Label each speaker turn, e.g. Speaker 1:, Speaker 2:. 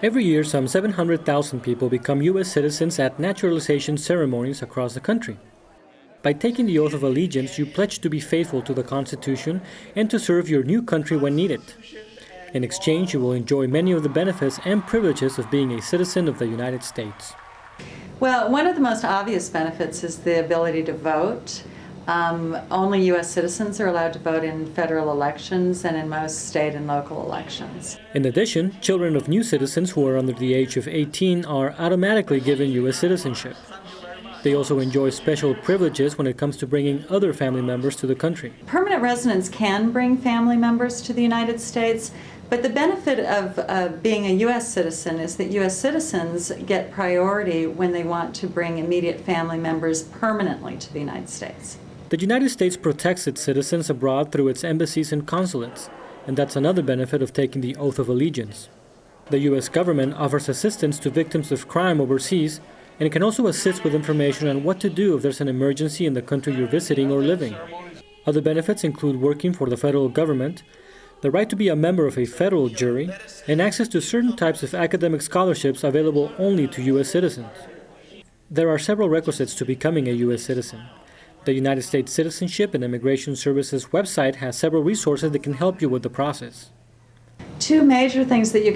Speaker 1: Every year, some 700,000 people become U.S. citizens at naturalization ceremonies across the country. By taking the oath of allegiance, you pledge to be faithful to the Constitution and to serve your new country when needed. In exchange, you will enjoy many of the benefits and privileges of being a citizen of the United States.
Speaker 2: Well, one of the most obvious benefits is the ability to vote. Um, only U.S. citizens are allowed to vote in federal elections and in most state and local elections.
Speaker 1: In addition, children of new citizens who are under the age of 18 are automatically given U.S. citizenship. They also enjoy special privileges when it comes to bringing other family members to the country.
Speaker 2: Permanent residents can bring family members to the United States, but the benefit of uh, being a U.S. citizen is that U.S. citizens get priority when they want to bring immediate family members permanently to the United States.
Speaker 1: The United States protects its citizens abroad through its embassies and consulates, and that's another benefit of taking the oath of allegiance. The U.S. government offers assistance to victims of crime overseas, and it can also assist with information on what to do if there's an emergency in the country you're visiting or living. Other benefits include working for the federal government, the right to be a member of a federal jury, and access to certain types of academic scholarships available only to U.S. citizens. There are several requisites to becoming a U.S. citizen. The United States Citizenship and Immigration Services website has several resources that can help you with the process.
Speaker 2: Two major things that you